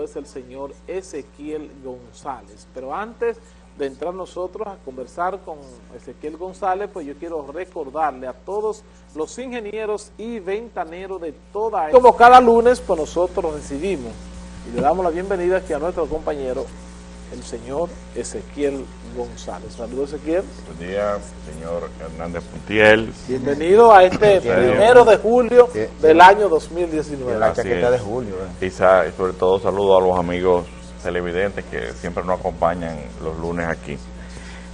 es el señor Ezequiel González. Pero antes de entrar nosotros a conversar con Ezequiel González, pues yo quiero recordarle a todos los ingenieros y ventaneros de toda... Como cada lunes, pues nosotros recibimos y le damos la bienvenida aquí a nuestro compañero, el señor Ezequiel González. Saludos, Ezequiel. Buen día, señor Hernández Puntiel. Bienvenido a este primero de julio del año 2019. La chaqueta de julio. Eh. Y sobre todo saludo a los amigos televidentes que siempre nos acompañan los lunes aquí.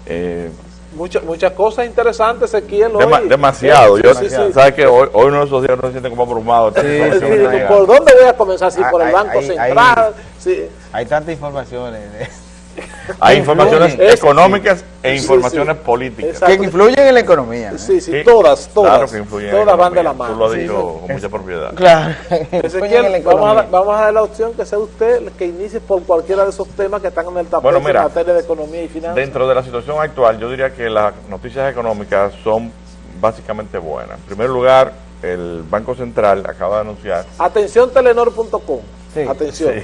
Eh, Muchas muchas cosas interesantes, Ezequiel. Hoy. demasiado. Yo, sí, ¿Sabes que hoy, hoy uno de esos días no se siente como abrumado. ¿Por dónde voy a comenzar? Sí, por el Banco Central. Hay, hay tantas informaciones. Hay informaciones económicas e informaciones políticas. Que influyen en la economía. ¿eh? Sí, sí, todas, todas. Claro que influyen Todas van de la mano. Tú lo has dicho con mucha propiedad. Claro. vamos, a, vamos a dar la opción que sea usted el que inicie por cualquiera de esos temas que están en el tapete en materia de economía y finanzas. Dentro de la situación actual, yo diría que las noticias económicas son básicamente buenas. En primer lugar, el Banco Central acaba de anunciar... Atención telenor.com Atención.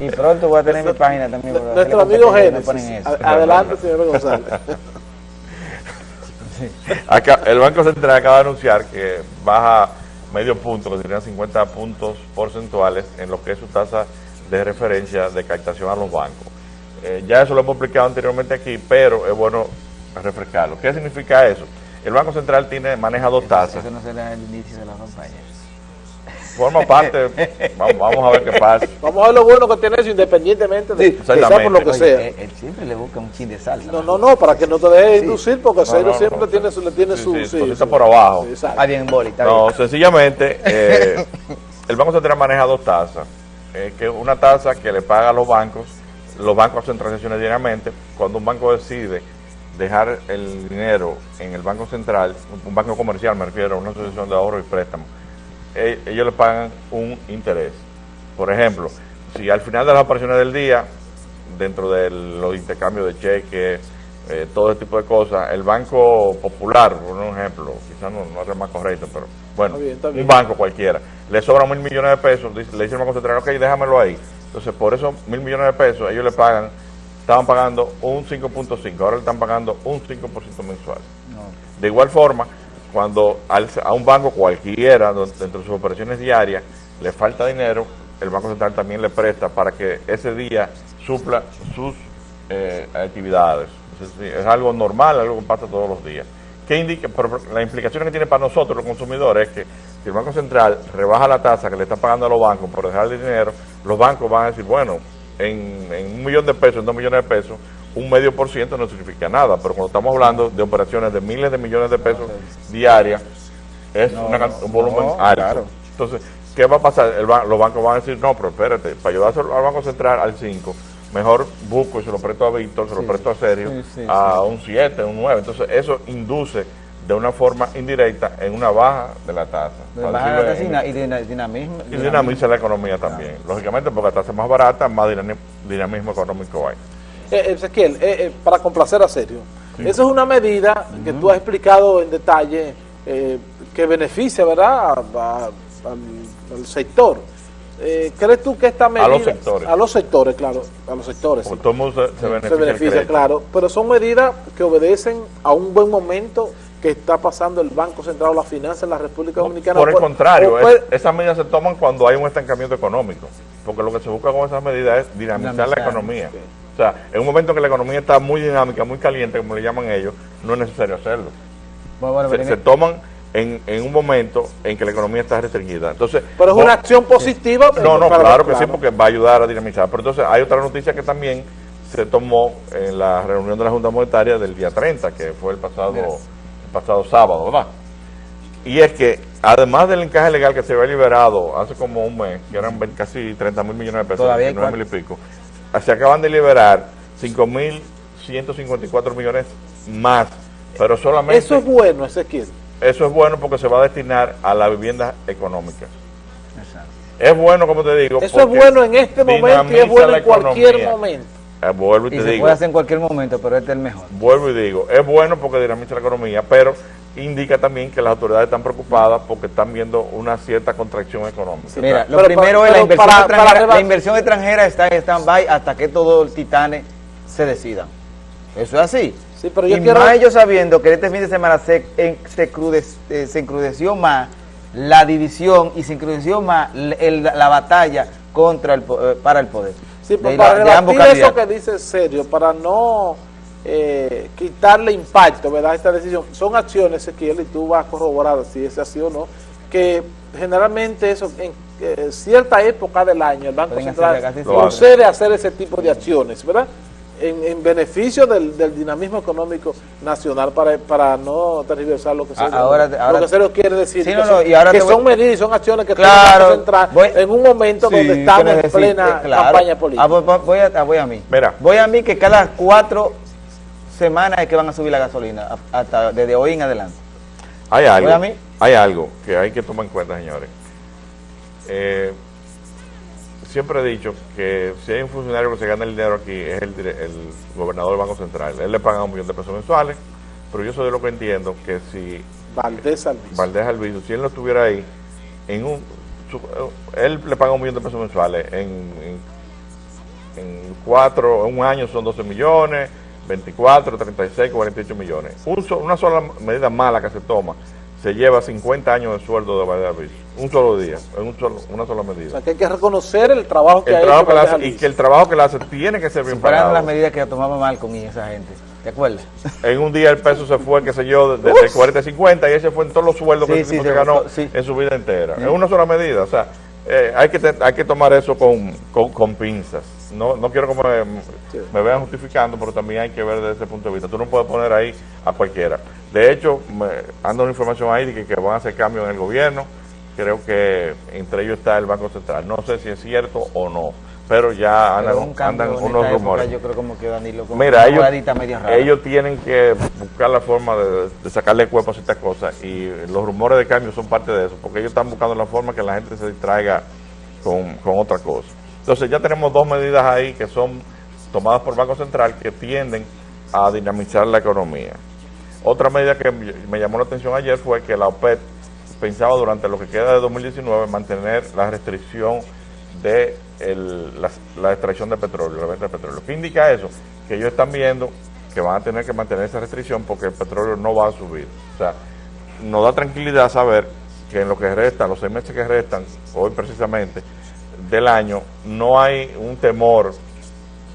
y pronto voy a tener mi página también. Nuestro amigo Génesis. Adelante, señor González. el Banco Central acaba de anunciar que baja medio punto, que serían 50 puntos porcentuales en lo que es su tasa de referencia de captación a los bancos. Eh, ya eso lo hemos explicado anteriormente aquí, pero es bueno refrescarlo. ¿Qué significa eso? El Banco Central tiene maneja dos tasas. Eso no será el inicio de la campaña forma parte, vamos, a ver qué pasa. Vamos a ver lo bueno que tiene eso independientemente de sí, por lo que sea. Él, siempre le busca un chin de salsa. No, no, no, para que no te deje inducir, porque no, siempre tiene su, le tiene su... Sí, está por abajo. Ah, bien, boli, No, sencillamente, eh, el Banco Central maneja dos tasas. Eh, que una tasa que le paga a los bancos, los bancos hacen transacciones diariamente, cuando un banco decide dejar el dinero en el Banco Central, un banco comercial me refiero, una asociación de ahorro y préstamo, ellos le pagan un interés. Por ejemplo, si al final de las operaciones del día, dentro de los intercambios de cheques, eh, todo ese tipo de cosas, el Banco Popular, por un ejemplo, quizás no, no es más correcto, pero bueno, un banco cualquiera, le sobran mil millones de pesos, le dice el Banco Central, ok, déjamelo ahí. Entonces, por esos mil millones de pesos, ellos le pagan, estaban pagando un 5.5, ahora le están pagando un 5% mensual. De igual forma, cuando a un banco cualquiera, dentro de sus operaciones diarias, le falta dinero, el Banco Central también le presta para que ese día supla sus eh, actividades. es algo normal, algo que pasa todos los días. ¿Qué indica? la implicación que tiene para nosotros, los consumidores, es que si el Banco Central rebaja la tasa que le está pagando a los bancos por dejar dinero, los bancos van a decir, bueno, en, en un millón de pesos, en dos millones de pesos, un medio por ciento no significa nada, pero cuando estamos hablando de operaciones de miles de millones de pesos diarias, es un volumen alto. Entonces, ¿qué va a pasar? los bancos van a decir, no, pero espérate, para ayudar al Banco Central al 5, mejor busco y se lo presto a Víctor, se lo presto a Sergio, a un 7, un 9. Entonces, eso induce de una forma indirecta en una baja de la tasa. y dinamismo. Y dinamiza la economía también. Lógicamente, porque la tasa es más barata, más dinamismo económico hay. Eh, Ezequiel, eh, eh, para complacer a Sergio, esa es una medida que tú has explicado en detalle eh, que beneficia, ¿verdad?, al, sector. ¿Crees tú que esta medida... A los sectores. A los sectores, claro, a los sectores. Sí. Se, beneficia, se beneficia claro, pero son medidas que obedecen a un buen momento que está pasando el Banco Central o la finanza en la República Dominicana. Por el contrario, esas medidas se toman cuando hay un estancamiento económico, porque lo que se busca con esas medidas es dinamizar, la economía. O sea, en un momento que la economía está muy dinámica, muy caliente, como le llaman ellos, no es necesario hacerlo. se, toman en, en, un momento en que la economía está restringida. Entonces, pero es una acción positiva. No, no, claro que sí, porque va a ayudar a dinamizar. Pero entonces hay otra noticia que también se tomó en la reunión de la Junta Monetaria del día 30, que fue el pasado, el pasado sábado, ¿verdad? Y es que, además del encaje legal que se había liberado hace como un mes, que eran casi 30 mil millones de pesos, Todavía mil y pico, se acaban de liberar 5.154 millones más, pero solamente... Eso es bueno, Ezequiel. Eso es bueno porque se va a destinar a la vivienda económica. Es bueno, como te digo. Eso es bueno en este momento y es bueno en cualquier momento. Eh, vuelvo y, te se puede hacer en cualquier momento, pero este es el mejor. Vuelvo y digo, es bueno porque dinamiza la economía, pero indica también que las autoridades están preocupadas porque están viendo una cierta contracción económica. Mira, lo Pero primero para- es la inversión, para- extranjera, para la inversión extranjera está en stand-by hasta que todo el titane se decida. Eso es así. Sí, pero yo y quiero- más ellos sabiendo que este fin de semana se, en- se, crude- eh, se encrudeció más la división y se encrudeció más el- la batalla contra el, po- eh, para el poder. Sí, de, pero la- para de ambos rebatir eso que dice serio, para no eh, quitarle impacto, ¿verdad? a Esta decisión, son acciones, Ezequiel, y tú vas a corroborar si es así o no, que generalmente eso en eh, cierta época del año el Banco Pueden Central procede a hacer ese tipo de acciones, ¿verdad? En, en beneficio del, del dinamismo económico nacional para, para no tergiversar lo que se Ah, ahora- ahora- lo que Sergio quiere decir Sí, que, no, son, no, y ahora que te voy- son medidas y son acciones que Claro, toma el Banco Central voy- en un momento Sí, donde estamos en plena claro. campaña política. Ah, voy a, voy a mí. Mira. Voy a mí que cada cuatro semanas es que van a subir la gasolina, hasta desde hoy en adelante. Hay algo, Oye, a mí. hay algo que hay que tomar en cuenta, señores. Eh, siempre he dicho que si hay un funcionario que se gana el dinero aquí es el, dire- el gobernador del Banco Central. Él le paga un millón de pesos mensuales, pero yo soy de lo que entiendo que si Valdés Albizu. Valdés Alviso, si él no estuviera ahí, en un, su- él le paga un millón de pesos mensuales. En, en, en cuatro, en un año son 12 millones, 24, 36, 48 millones. Un so- una sola medida mala que se toma se lleva 50 años de sueldo de Alviso. Un solo día, en un solo, una sola O medida. sea, que hay que reconocer el trabajo que El ha trabajo hecho que le Valdés hace, y que el trabajo que le hace tiene que ser bien pagado. las medidas que tomaba Malcolm y esa gente. ¿Te acuerdas? En un día el peso se fue, qué sé yo, de, de 40 a 50 y ese fue en todos los sueldos que Sí, se se ganó sí. en su vida entera. Es una sola medida, o sea, eh, hay, que hay que tomar eso con, con, con pinzas. No, no quiero que me, me vean justificando, pero también hay que ver desde ese punto de vista. Tú no puedes poner ahí a cualquiera. De hecho, me, anda una información ahí de que, que van a hacer cambios en el gobierno. Creo que entre ellos está el Banco Central. No sé si es cierto o no, pero ya andan, un unos época, rumores. Yo creo como que Danilo con Mira, ellos, ellos tienen que buscar la forma de, de sacarle cuerpo a ciertas cosas y los rumores de cambio son parte de eso, porque ellos están buscando la forma que la gente se distraiga con, con otra cosa. Entonces ya tenemos dos medidas ahí que son tomadas por Banco Central que tienden a dinamizar la economía. Otra medida que me llamó la atención ayer fue que la OPEP pensaba durante lo que queda de 2019 mantener la restricción de la extracción de petróleo, la venta de petróleo. ¿Qué indica eso? Que ellos están viendo que van a tener que mantener esa restricción porque el petróleo no va a subir. O sea, nos da tranquilidad saber que en lo que resta, los seis meses que restan, hoy precisamente, del año, no hay un temor,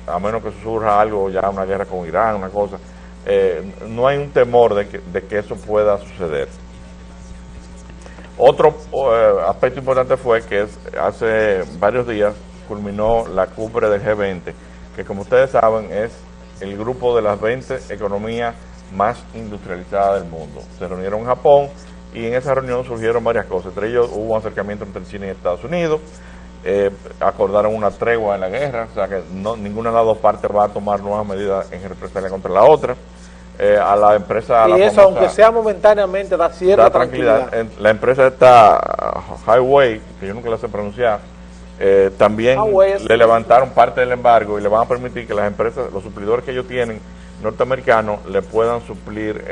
a menos que surja algo, ya una guerra con Irán, una cosa, eh, no hay un temor de que, de que eso pueda suceder. Otro eh, aspecto importante fue que hace varios días culminó la cumbre del G20, que como ustedes saben es el grupo de las 20 economías más industrializadas del mundo. Se reunieron en Japón y en esa reunión surgieron varias cosas. Entre ellos hubo un acercamiento entre China y Estados Unidos, eh, acordaron una tregua en la guerra, o sea que no, ninguna de las dos partes va a tomar nuevas medidas en represalia contra la otra. Eh, a la empresa... a y la eso, famosa- aunque sea momentáneamente, da cierta da tranquilidad. La empresa esta Highway, que yo nunca la sé pronunciar, eh, también Highway le levantaron parte del embargo y le van a permitir que las empresas, los suplidores que ellos tienen norteamericanos, le puedan suplir.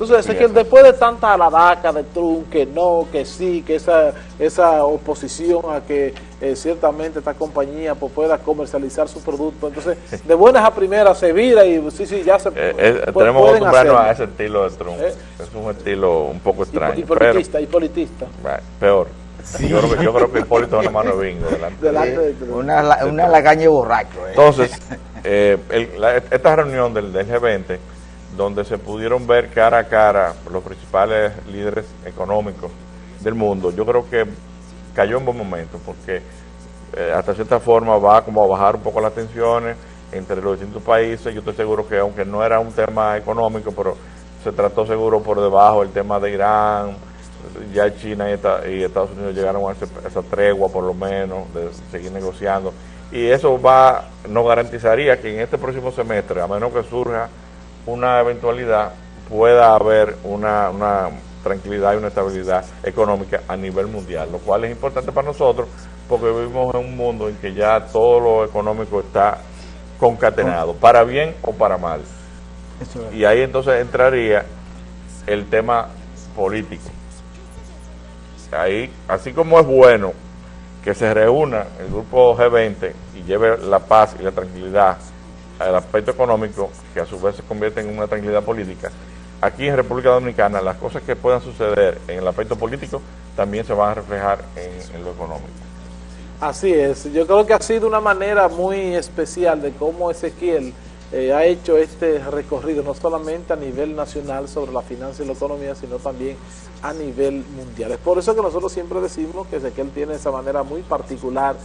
Entonces, Sí, eso. después de tanta aladaca de Trump, que no, que sí, que esa, esa oposición a que eh, ciertamente esta compañía pues, pueda comercializar su producto, entonces, de buenas a primeras se vira y sí, sí, ya se eh, eh, tenemos que acostumbrarnos a ese estilo de Trump. Eh. Es un estilo un poco Y, extraño. y pero, politista, y politista. peor. Yo, creo que, yo creo que Hipólito es una mano de bingo delante. de- Delante de Trump. Una, una lagaña borracho. eh. Entonces, eh, el- la- esta reunión del, del G20, donde se pudieron ver cara a cara los principales líderes económicos del mundo, yo creo que cayó en buen momento, porque eh, hasta cierta forma va como a bajar un poco las tensiones entre los distintos países. Yo estoy seguro que aunque no era un tema económico, pero se trató seguro por debajo el tema de Irán, ya China y, Esta- y Estados Unidos llegaron a esa tregua por lo menos de seguir negociando y eso va nos garantizaría que en este próximo semestre a menos que surja una eventualidad pueda haber una, una tranquilidad y una estabilidad económica a nivel mundial lo cual es importante para nosotros porque vivimos en un mundo en que ya todo lo económico está concatenado para bien o para mal y ahí entonces entraría el tema político. Ahí, así como es bueno que se reúna el grupo G20 y lleve la paz y la tranquilidad al aspecto económico, que a su vez se convierte en una tranquilidad política, aquí en República Dominicana las cosas que puedan suceder en el aspecto político también se van a reflejar en, lo económico. Así es, yo creo que ha sido una manera muy especial de cómo Ezequiel eh, ha hecho este recorrido, no solamente a nivel nacional sobre la finanza y la economía, sino también a nivel mundial. Es por eso que nosotros siempre decimos que Ezequiel tiene esa manera muy particular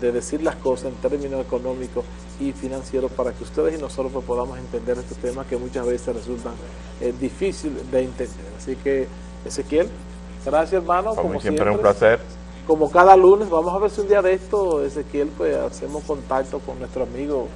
de decir las cosas en términos económicos y financieros para que ustedes y nosotros pues, podamos entender estos temas que muchas veces resultan eh, difíciles de entender. Así que, Ezequiel, gracias hermano. como siempre, es un placer. Como cada lunes, vamos a ver si un día de esto, Ezequiel, pues hacemos contacto con nuestro amigo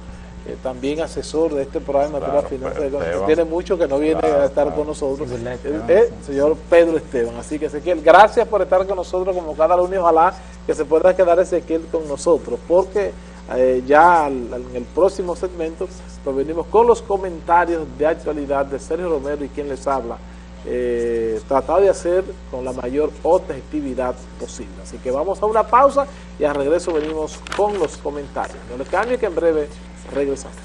eh, también asesor de este programa de la finanzas, que tiene mucho que no viene a estar con nosotros, el, eh, señor Pedro Esteban. Así que Ezequiel, gracias por estar con nosotros como cada lunes, ojalá que se pueda quedar Ezequiel con nosotros, porque eh, ya en el próximo segmento pues venimos con los comentarios de actualidad de Sergio Romero y quien les habla, eh, tratado de hacer con la mayor objetividad posible. Así que vamos a una pausa y al regreso venimos con los comentarios. No le cambie que en breve regresamos.